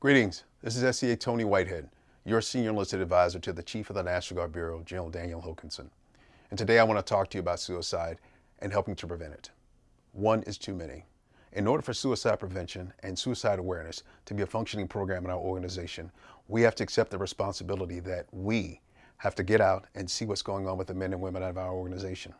Greetings. This is SEA Tony Whitehead, your Senior Enlisted Advisor to the Chief of the National Guard Bureau, General Daniel Hokanson. And today I want to talk to you about suicide and helping to prevent it. One is too many. In order for suicide prevention and suicide awareness to be a functioning program in our organization, we have to accept the responsibility that we have to get out and see what's going on with the men and women of our organization.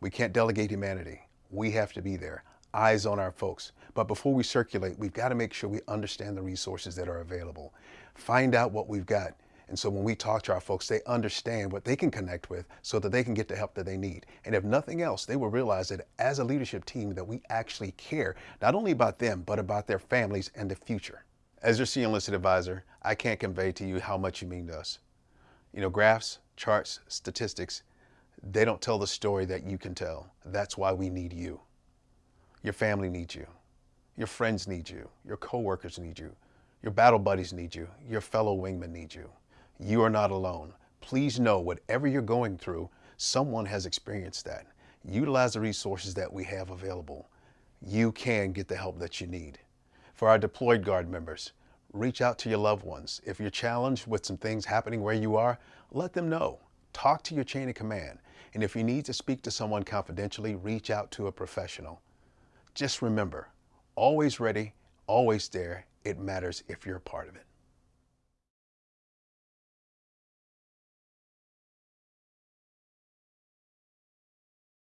We can't delegate humanity. We have to be there eyes on our folks. But before we circulate, we've got to make sure we understand the resources that are available. Find out what we've got. And so when we talk to our folks, they understand what they can connect with so that they can get the help that they need. And if nothing else, they will realize that as a leadership team that we actually care, not only about them, but about their families and the future. As your senior enlisted advisor, I can't convey to you how much you mean to us. You know, graphs, charts, statistics, they don't tell the story that you can tell. That's why we need you. Your family needs you. Your friends need you. Your coworkers need you. Your battle buddies need you. Your fellow wingmen need you. You are not alone. Please know whatever you're going through, someone has experienced that. Utilize the resources that we have available. You can get the help that you need. For our deployed guard members, reach out to your loved ones. If you're challenged with some things happening where you are, let them know. Talk to your chain of command. And if you need to speak to someone confidentially, reach out to a professional. Just remember, always ready, always there. It matters if you're a part of it.